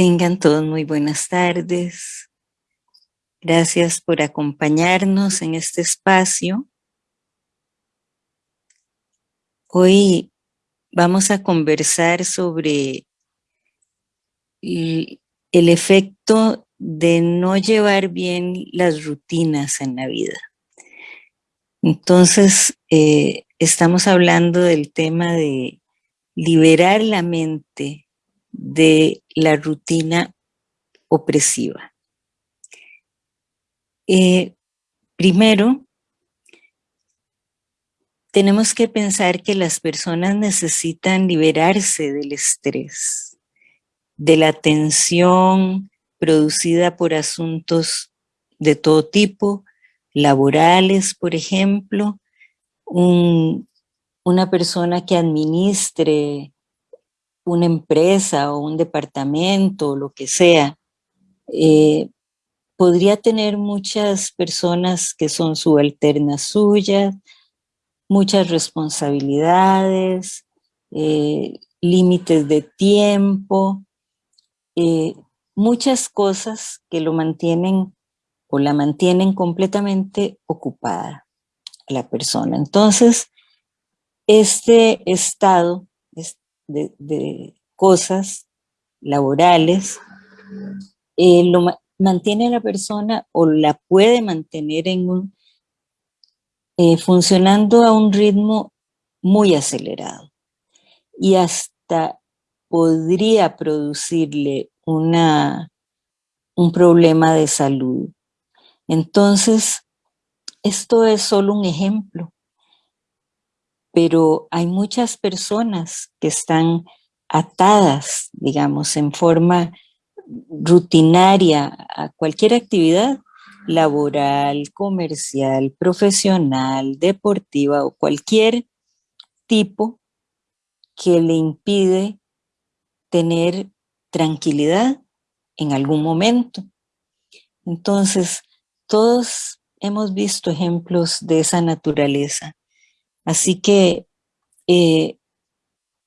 Tengan todos muy buenas tardes. Gracias por acompañarnos en este espacio. Hoy vamos a conversar sobre el, efecto de no llevar bien las rutinas en la vida. Entonces, eh, estamos hablando del tema de liberar la mente de la rutina opresiva. Eh, primero, tenemos que pensar que las personas necesitan liberarse del estrés, de la tensión producida por asuntos de todo tipo, laborales, por ejemplo, una persona que administre una empresa o un departamento o lo que sea, eh, podría tener muchas personas que son subalternas suyas, muchas responsabilidades, eh, límites de tiempo, eh, muchas cosas que lo mantienen o la mantienen completamente ocupada la persona. Entonces, este estado de, cosas laborales, eh, lo mantiene a la persona o la puede mantener en un, eh, funcionando a un ritmo muy acelerado y hasta podría producirle una, un problema de salud. Entonces, esto es solo un ejemplo pero hay muchas personas que están atadas, digamos, en forma rutinaria a cualquier actividad laboral, comercial, profesional, deportiva o cualquier tipo que le impide tener tranquilidad en algún momento. Entonces, todos hemos visto ejemplos de esa naturaleza. Así que eh,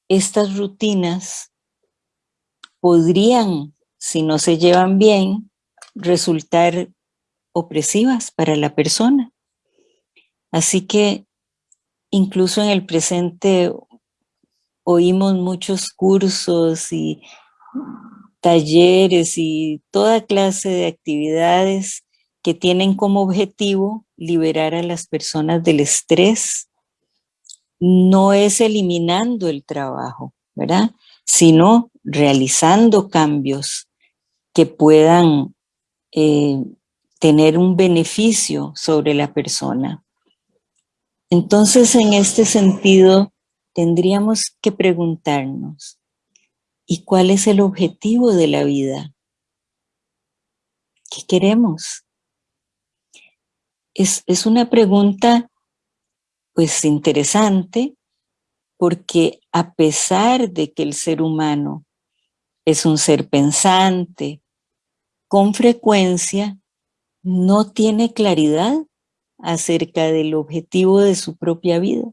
estas rutinas podrían, si no se llevan bien, resultar opresivas para la persona. Así que incluso en el presente oímos muchos cursos y talleres y toda clase de actividades que tienen como objetivo liberar a las personas del estrés, no es eliminando el trabajo, ¿verdad? Sino realizando cambios que puedan eh, tener un beneficio sobre la persona. Entonces, en este sentido, tendríamos que preguntarnos, ¿y cuál es el objetivo de la vida? ¿Qué queremos? Es, es una pregunta pues interesante, porque a pesar de que el ser humano es un ser pensante, con frecuencia no tiene claridad acerca del objetivo de su propia vida.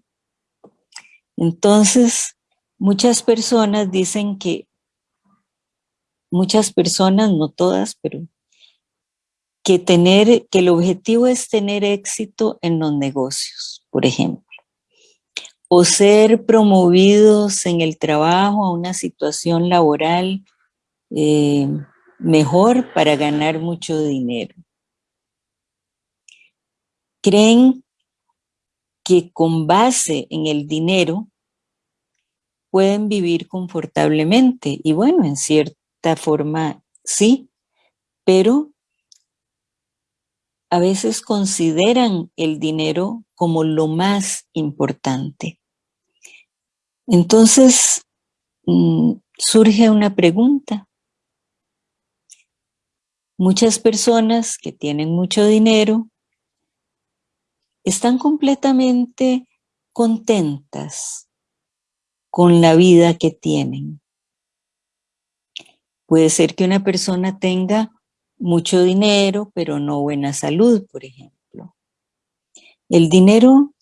Entonces, muchas personas dicen que, muchas personas, no todas, pero que, tener, que el objetivo es tener éxito en los negocios, por ejemplo, o ser promovidos en el trabajo a una situación laboral eh, mejor para ganar mucho dinero. Creen que con base en el dinero pueden vivir confortablemente. Y bueno, en cierta forma sí, pero a veces consideran el dinero como lo más importante. Entonces, mm, surge una pregunta. Muchas personas que tienen mucho dinero están completamente contentas con la vida que tienen. Puede ser que una persona tenga mucho dinero, pero no buena salud, por ejemplo. El dinero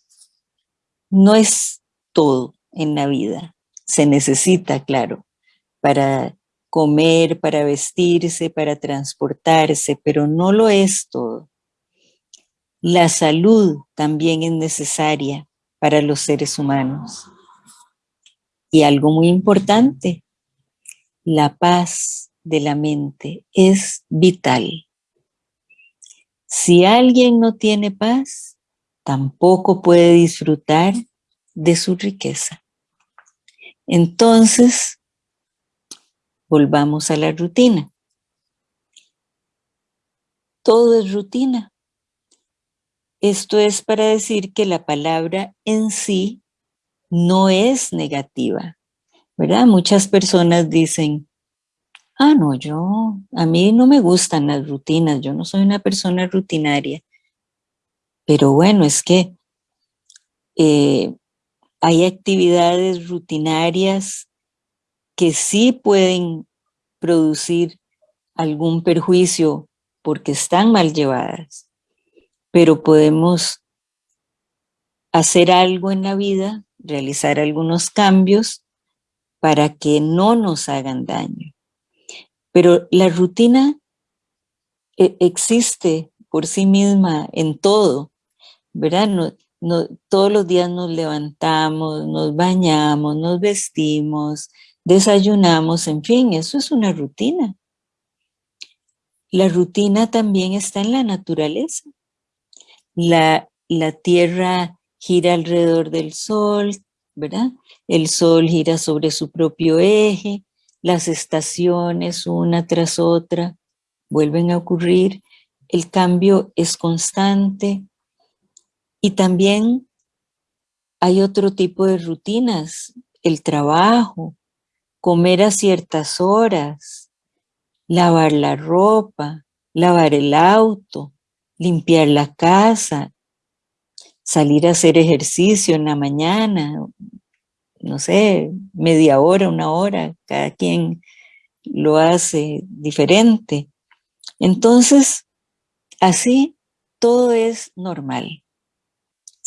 no es todo en la vida. Se necesita, claro, para comer, para vestirse, para transportarse, pero no lo es todo. La salud también es necesaria para los seres humanos. Y algo muy importante, la paz de la mente es vital. Si alguien no tiene paz, tampoco puede disfrutar de su riqueza. Entonces, volvamos a la rutina. Todo es rutina. Esto es para decir que la palabra en sí no es negativa, ¿verdad? Muchas personas dicen, ah, no, yo, a mí no me gustan las rutinas, yo no soy una persona rutinaria. Pero bueno, es que eh, hay actividades rutinarias que sí pueden producir algún perjuicio porque están mal llevadas, pero podemos hacer algo en la vida realizar algunos cambios para que no nos hagan daño. Pero la rutina eh, existe por sí misma en todo, ¿verdad? No, todos los días nos levantamos, nos bañamos, nos vestimos, desayunamos, en fin, eso es una rutina. La rutina también está en la naturaleza. La, la tierra gira alrededor del Sol, ¿verdad? El Sol gira sobre su propio eje, las estaciones una tras otra vuelven a ocurrir, el cambio es constante y también hay otro tipo de rutinas, el trabajo, comer a ciertas horas, lavar la ropa, lavar el auto, limpiar la casa, salir a hacer ejercicio en la mañana, no sé, media hora, una hora, cada quien lo hace diferente. Entonces, así todo es normal.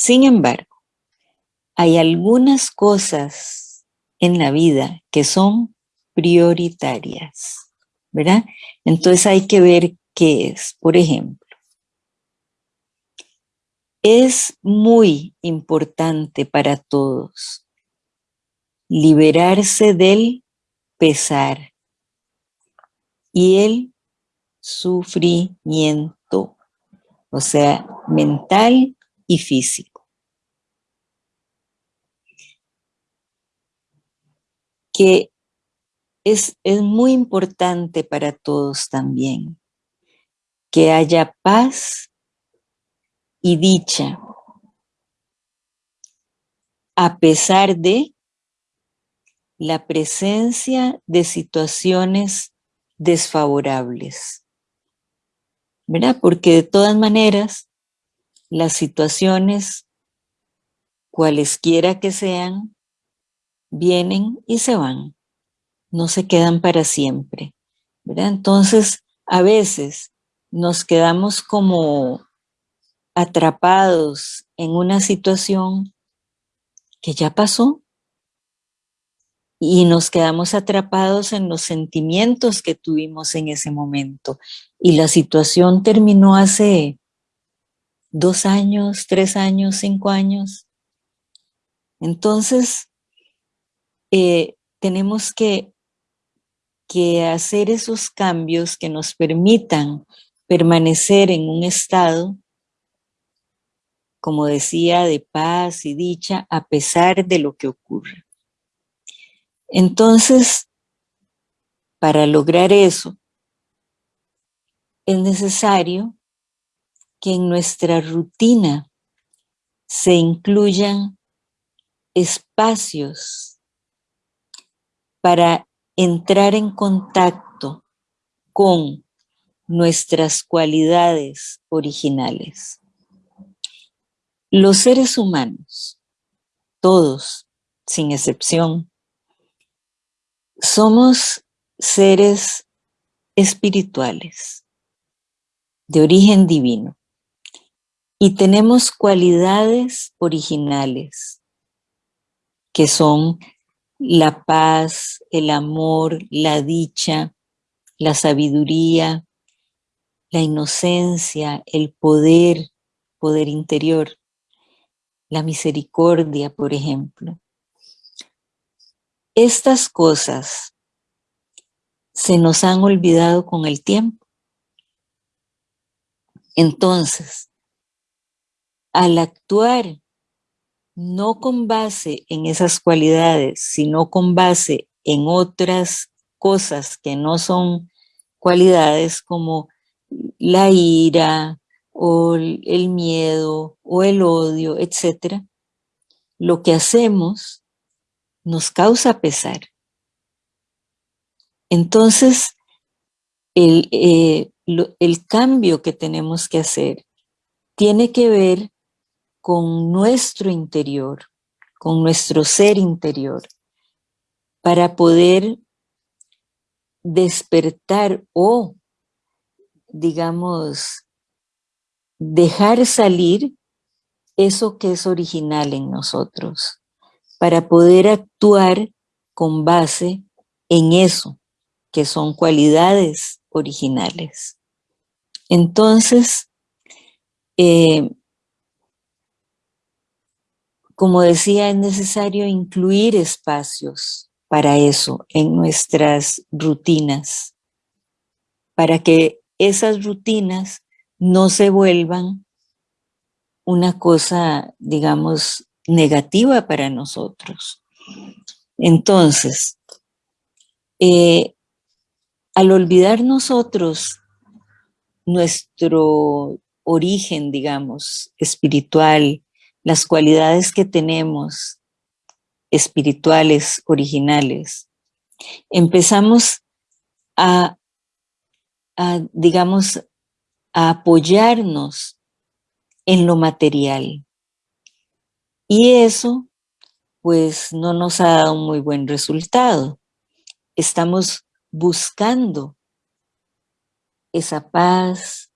Sin embargo, hay algunas cosas en la vida que son prioritarias, ¿verdad? Entonces hay que ver qué es. Por ejemplo, es muy importante para todos liberarse del pesar y el sufrimiento, o sea, mental y físico. Que es, es muy importante para todos también que haya paz y dicha, a pesar de la presencia de situaciones desfavorables. ¿Verdad? Porque de todas maneras, las situaciones, cualesquiera que sean, vienen y se van, no se quedan para siempre. Entonces, a veces nos quedamos como atrapados en una situación que ya pasó y nos quedamos atrapados en los sentimientos que tuvimos en ese momento. Y la situación terminó hace dos años, tres años, cinco años. Entonces, eh, tenemos que, que hacer esos cambios que nos permitan permanecer en un estado como decía, de paz y dicha a pesar de lo que ocurre. Entonces, para lograr eso, es necesario que en nuestra rutina se incluyan espacios para entrar en contacto con nuestras cualidades originales. Los seres humanos, todos, sin excepción, somos seres espirituales, de origen divino, y tenemos cualidades originales, que son la paz, el amor, la dicha, la sabiduría, la inocencia, el poder, poder interior, la misericordia, por ejemplo. Estas cosas se nos han olvidado con el tiempo. Entonces, al actuar no con base en esas cualidades, sino con base en otras cosas que no son cualidades como la ira o el miedo o el odio, etc., lo que hacemos nos causa pesar. Entonces, el, eh, el cambio que tenemos que hacer tiene que ver con nuestro interior, con nuestro ser interior, para poder despertar o, digamos, dejar salir eso que es original en nosotros, para poder actuar con base en eso, que son cualidades originales. Entonces, eh, como decía, es necesario incluir espacios para eso en nuestras rutinas, para que esas rutinas no se vuelvan una cosa, digamos, negativa para nosotros. Entonces, eh, al olvidar nosotros nuestro origen, digamos, espiritual, las cualidades que tenemos espirituales, originales, empezamos a, digamos, a apoyarnos en lo material. Y eso, pues, no nos ha dado un muy buen resultado. Estamos buscando esa paz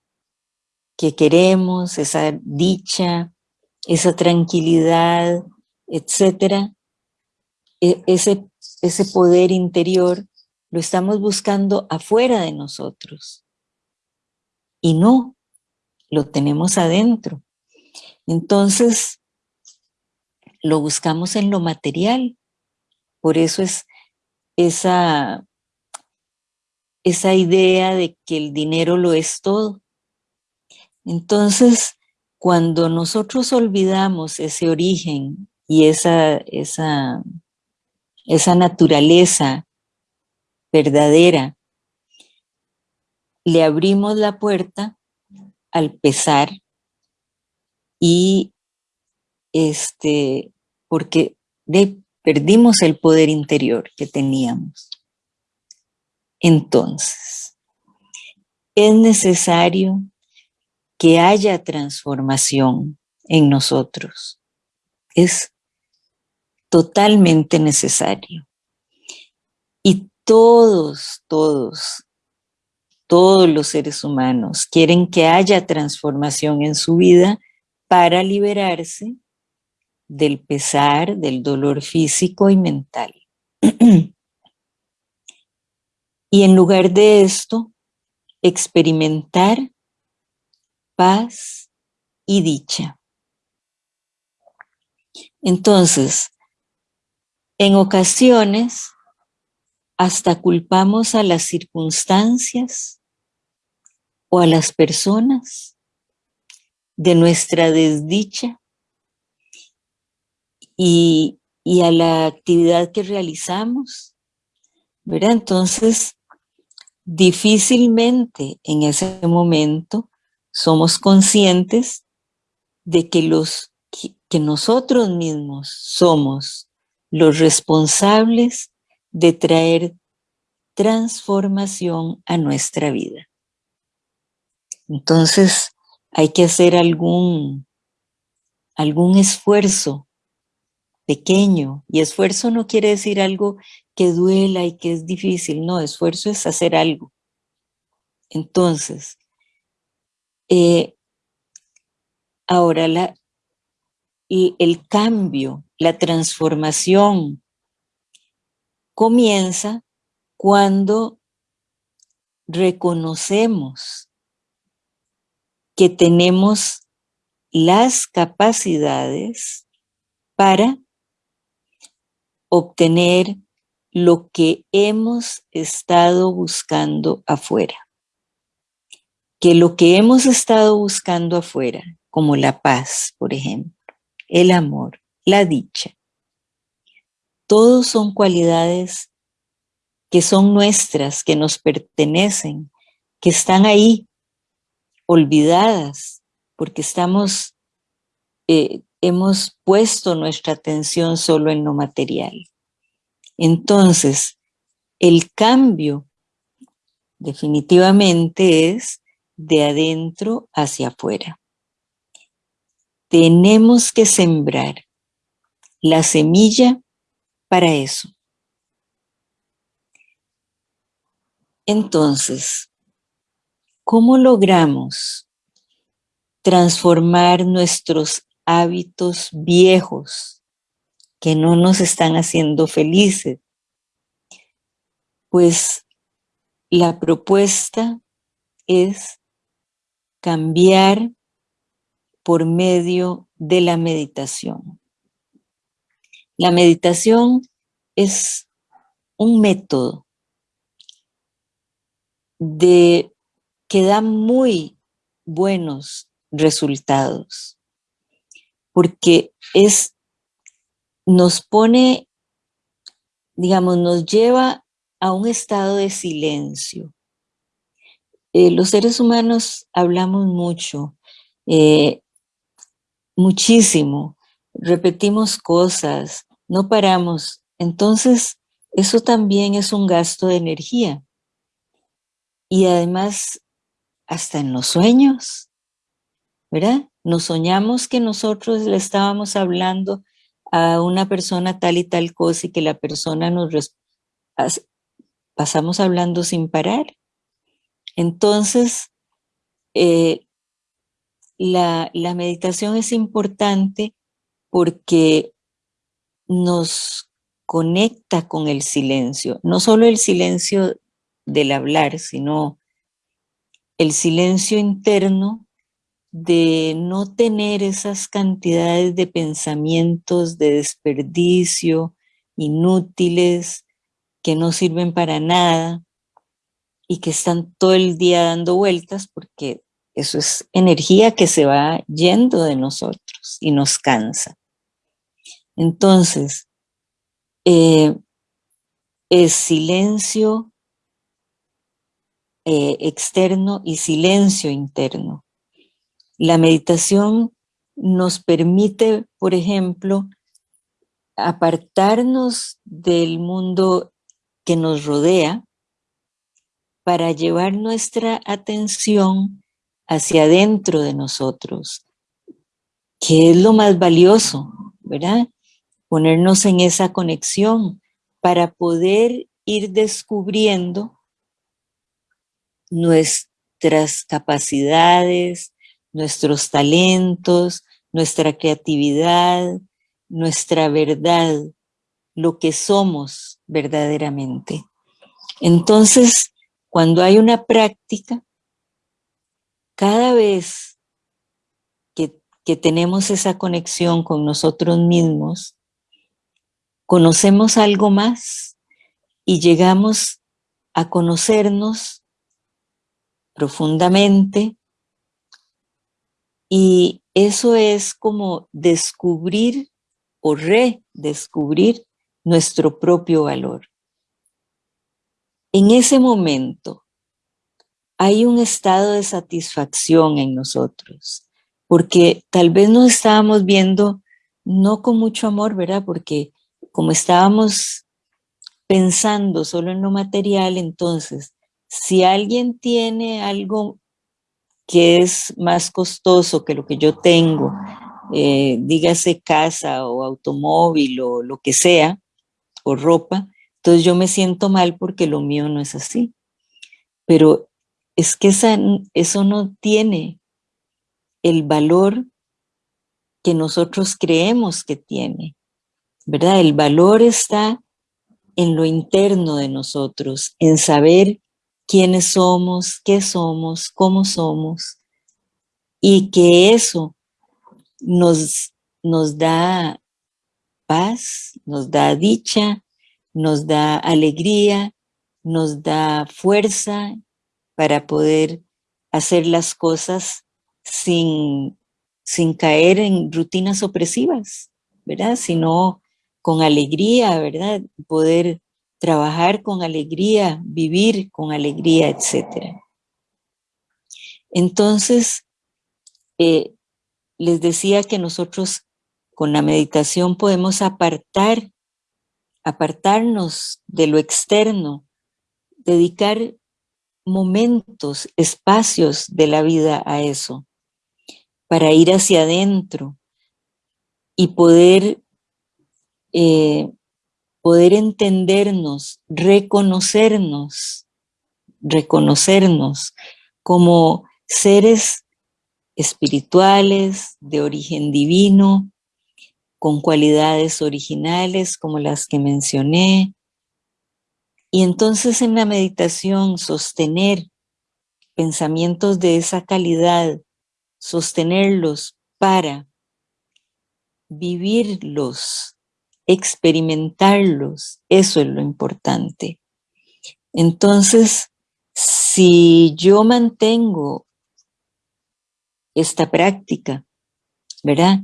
que queremos, esa dicha, esa tranquilidad, etcétera, e, ese, ese poder interior lo estamos buscando afuera de nosotros. Y no, lo tenemos adentro. Entonces, lo buscamos en lo material. Por eso es esa, esa idea de que el dinero lo es todo. Entonces, cuando nosotros olvidamos ese origen y esa, esa, esa naturaleza verdadera, le abrimos la puerta al pesar y este, porque perdimos el poder interior que teníamos. Entonces, es necesario que haya transformación en nosotros. Es totalmente necesario. Y todos, todos, todos los seres humanos quieren que haya transformación en su vida para liberarse del pesar, del dolor físico y mental. y en lugar de esto, experimentar paz y dicha. Entonces, en ocasiones, hasta culpamos a las circunstancias o a las personas de nuestra desdicha y, a la actividad que realizamos, ¿verdad? Entonces, difícilmente en ese momento somos conscientes de que, los, que nosotros mismos somos los responsables de traer transformación a nuestra vida. Entonces hay que hacer algún, algún esfuerzo pequeño, y esfuerzo no quiere decir algo que duela y que es difícil, no, esfuerzo es hacer algo. Entonces, eh, ahora, la, y el cambio, la transformación comienza cuando reconocemos que tenemos las capacidades para obtener lo que hemos estado buscando afuera. Que lo que hemos estado buscando afuera, como la paz, por ejemplo, el amor, la dicha, todos son cualidades que son nuestras, que nos pertenecen, que están ahí, olvidadas, porque estamos, eh, hemos puesto nuestra atención solo en lo material. Entonces, el cambio definitivamente es de adentro hacia afuera. Tenemos que sembrar la semilla para eso. Entonces, ¿cómo logramos transformar nuestros hábitos viejos que no nos están haciendo felices? Pues la propuesta es cambiar por medio de la meditación. La meditación es un método de que da muy buenos resultados, porque es, nos pone, digamos, nos lleva a un estado de silencio. Eh, los seres humanos hablamos mucho, eh, muchísimo, repetimos cosas, no paramos. Entonces, eso también es un gasto de energía. Y además, hasta en los sueños, ¿verdad? Nos soñamos que nosotros le estábamos hablando a una persona tal y tal cosa y que la persona nos pasamos hablando sin parar. Entonces, eh, la, la meditación es importante porque nos conecta con el silencio, no solo el silencio del hablar, sino el silencio interno de no tener esas cantidades de pensamientos de desperdicio, inútiles, que no sirven para nada y que están todo el día dando vueltas porque eso es energía que se va yendo de nosotros y nos cansa. Entonces, eh, es silencio eh, externo y silencio interno. La meditación nos permite, por ejemplo, apartarnos del mundo que nos rodea para llevar nuestra atención hacia adentro de nosotros, que es lo más valioso, ¿verdad? ponernos en esa conexión para poder ir descubriendo nuestras capacidades, nuestros talentos, nuestra creatividad, nuestra verdad, lo que somos verdaderamente. Entonces, cuando hay una práctica, cada vez que, tenemos esa conexión con nosotros mismos, conocemos algo más y llegamos a conocernos profundamente y eso es como descubrir o redescubrir nuestro propio valor. En ese momento hay un estado de satisfacción en nosotros, porque tal vez nos estábamos viendo no con mucho amor, ¿verdad? Porque como estábamos pensando solo en lo material, entonces, si alguien tiene algo que es más costoso que lo que yo tengo, eh, dígase casa o automóvil o lo que sea, o ropa, entonces yo me siento mal porque lo mío no es así. Pero es que eso no tiene el valor que nosotros creemos que tiene. ¿verdad? El valor está en lo interno de nosotros, en saber quiénes somos, qué somos, cómo somos, y que eso nos, nos da paz, nos da dicha, nos da alegría, nos da fuerza para poder hacer las cosas sin, sin caer en rutinas opresivas, ¿verdad? Sino con alegría, ¿verdad? Poder trabajar con alegría, vivir con alegría, etc. Entonces, eh, les decía que nosotros con la meditación podemos apartar, apartarnos de lo externo, dedicar momentos, espacios de la vida a eso, para ir hacia adentro y poder, eh, poder entendernos, reconocernos, reconocernos como seres espirituales, de origen divino, con cualidades originales como las que mencioné. Y entonces en la meditación sostener pensamientos de esa calidad, sostenerlos para vivirlos, experimentarlos, eso es lo importante. Entonces, si yo mantengo esta práctica, ¿verdad?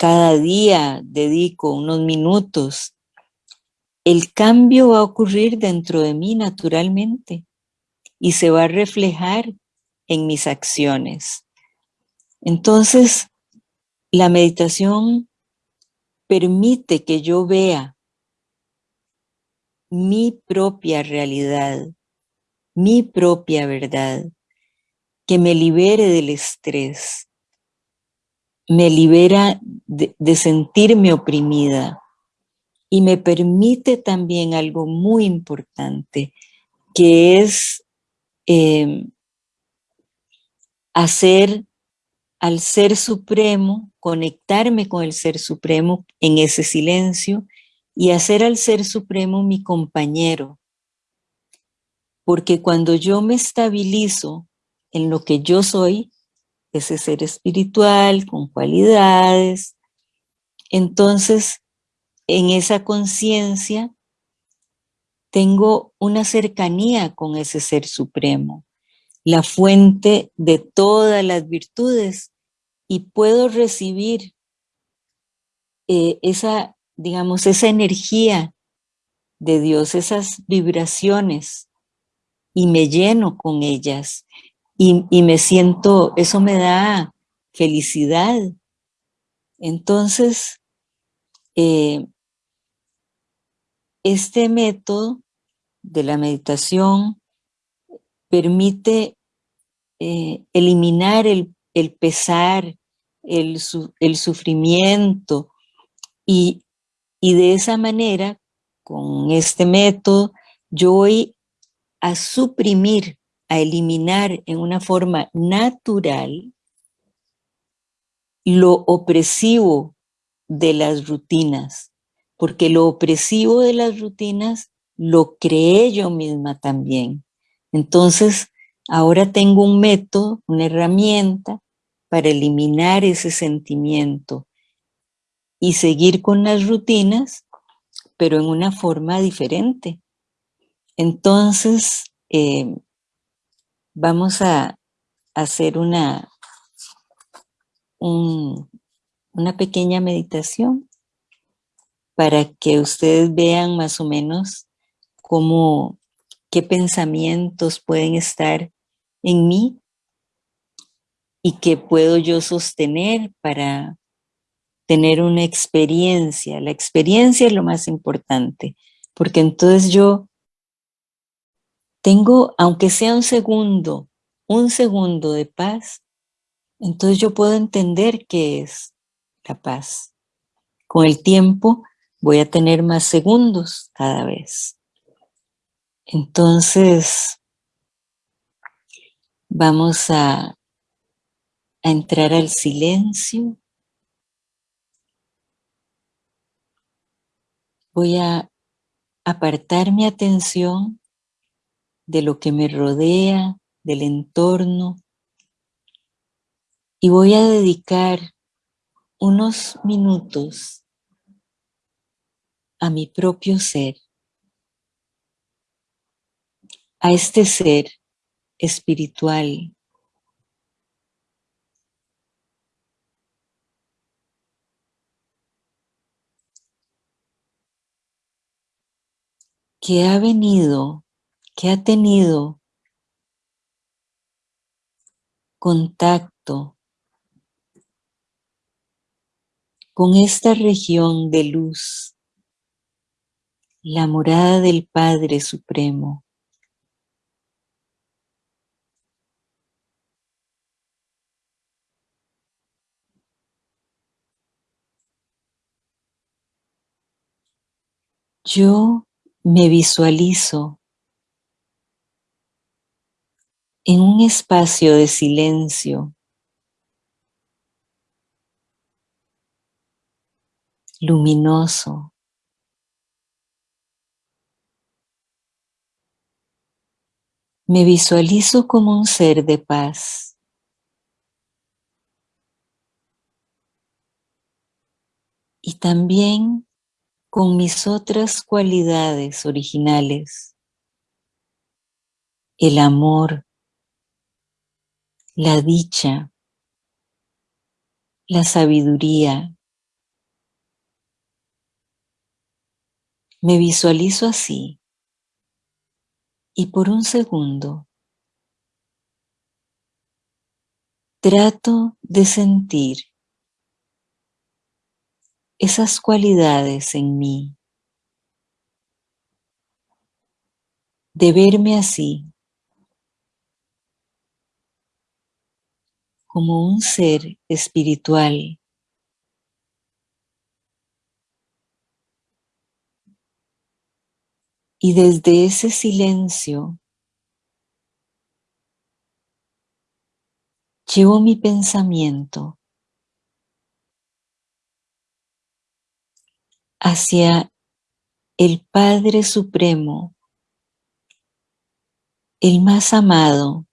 Cada día dedico unos minutos, el cambio va a ocurrir dentro de mí naturalmente y se va a reflejar en mis acciones. Entonces, la meditación permite que yo vea mi propia realidad, mi propia verdad, que me libere del estrés, me libera de, sentirme oprimida y me permite también algo muy importante, que es em, hacer al Ser Supremo, conectarme con el Ser Supremo en ese silencio y hacer al Ser Supremo mi compañero. Porque cuando yo me estabilizo en lo que yo soy, ese ser espiritual con cualidades. Entonces, en esa conciencia tengo una cercanía con ese ser supremo, la fuente de todas las virtudes y puedo recibir eh, esa, digamos, esa energía de Dios, esas vibraciones y me lleno con ellas y, me siento, eso me da felicidad. Entonces, eh, este método de la meditación permite eh, eliminar el, pesar, el, el sufrimiento y, y, de esa manera, con este método, yo voy a suprimir a eliminar en una forma natural lo opresivo de las rutinas, porque lo opresivo de las rutinas lo creé yo misma también. Entonces, ahora tengo un método, una herramienta para eliminar ese sentimiento y seguir con las rutinas, pero en una forma diferente. Entonces, eh, vamos a hacer una, una pequeña meditación para que ustedes vean más o menos cómo, qué pensamientos pueden estar en mí y qué puedo yo sostener para tener una experiencia. La experiencia es lo más importante, porque entonces yo tengo, aunque sea un segundo, un segundo de paz, entonces yo puedo entender qué es la paz. Con el tiempo voy a tener más segundos cada vez. Entonces, vamos a, a entrar al silencio. Voy a apartar mi atención de lo que me rodea, del entorno, y voy a dedicar unos minutos a mi propio ser, a este ser espiritual. Que ha venido, que ha tenido contacto con esta región de luz, la morada del Padre Supremo. Yo me visualizo en un espacio de silencio, luminoso, me visualizo como un ser de paz. Y también con mis otras cualidades originales, el amor, la dicha, la sabiduría. Me visualizo así y por un segundo trato de sentir esas cualidades en mí, de verme así, como un ser espiritual. Y desde ese silencio llevo mi pensamiento hacia el Padre Supremo, el más amado,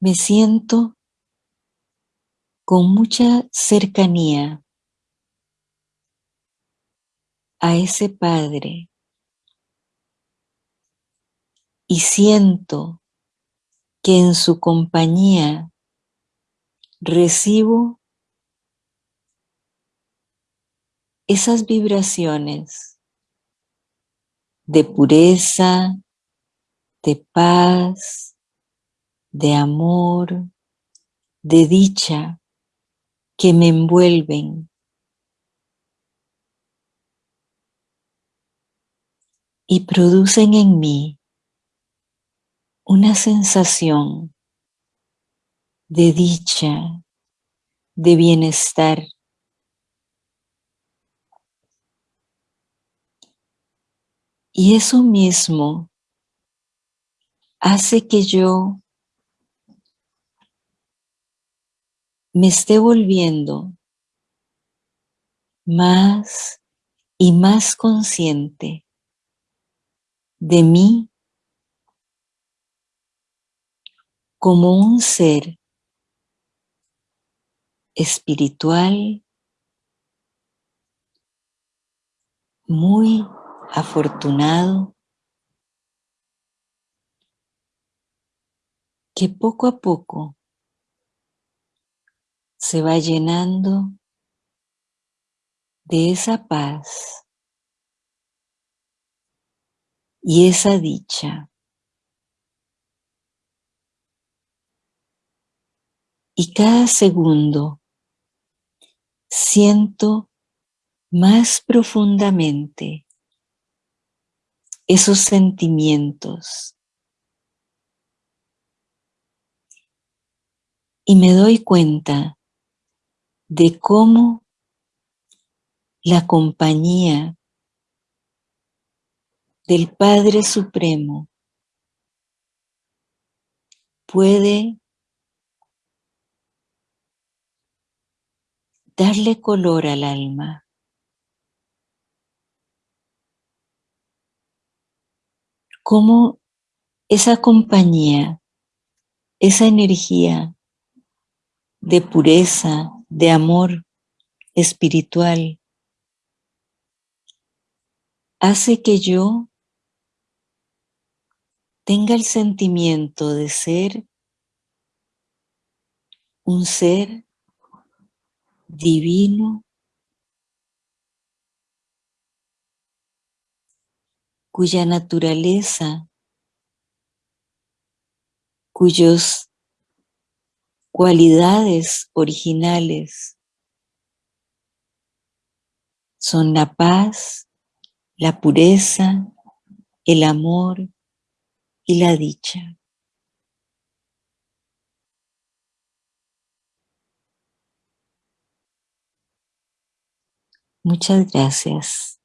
me siento con mucha cercanía a ese Padre y siento que en su compañía recibo esas vibraciones de pureza, de paz, de amor, de dicha que me envuelven y producen en mí una sensación de dicha, de bienestar. Y eso mismo hace que yo me esté volviendo más y más consciente de mí como un ser espiritual muy afortunado que poco a poco se va llenando de esa paz y esa dicha. y cada segundo siento más profundamente esos sentimientos y me doy cuenta de cómo la compañía del Padre Supremo puede darle color al alma. Cómo esa compañía, esa energía de pureza, de amor espiritual, hace que yo tenga el sentimiento de ser un ser divino cuya naturaleza, cuyos cualidades originales son la paz, la pureza, el amor y la dicha. Muchas gracias.